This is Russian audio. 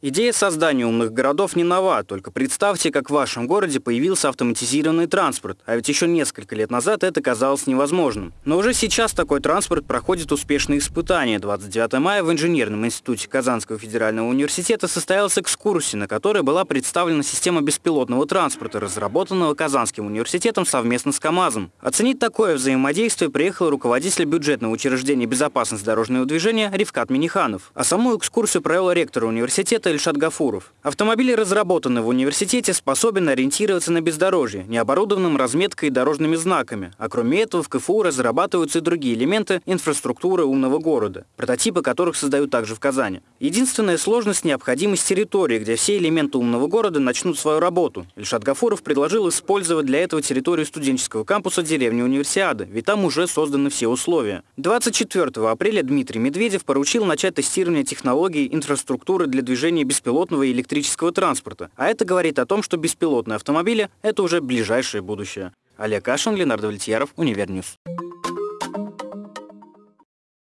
Идея создания умных городов не нова, только представьте, как в вашем городе появился автоматизированный транспорт, а ведь еще несколько лет назад это казалось невозможным. Но уже сейчас такой транспорт проходит успешные испытания. 29 мая в Инженерном институте Казанского федерального университета состоялась экскурсия, на которой была представлена система беспилотного транспорта, разработанного Казанским университетом совместно с КАМАЗом. Оценить такое взаимодействие приехал руководитель бюджетного учреждения безопасности дорожного движения Ривкат Миниханов. А саму экскурсию провел ректор университета это Ильшат Гафуров. Автомобиль, разработанный в университете, способен ориентироваться на бездорожье, не оборудованным разметкой и дорожными знаками. А кроме этого, в КФУ разрабатываются и другие элементы инфраструктуры умного города, прототипы которых создают также в Казани. Единственная сложность – необходимость территории, где все элементы умного города начнут свою работу. Ильшат Гафуров предложил использовать для этого территорию студенческого кампуса деревни Универсиады, ведь там уже созданы все условия. 24 апреля Дмитрий Медведев поручил начать тестирование технологий инфраструктуры для движения движения беспилотного электрического транспорта. А это говорит о том, что беспилотные автомобили – это уже ближайшее будущее. Олег Кашин, Ленар Давлетьяров, Univer News.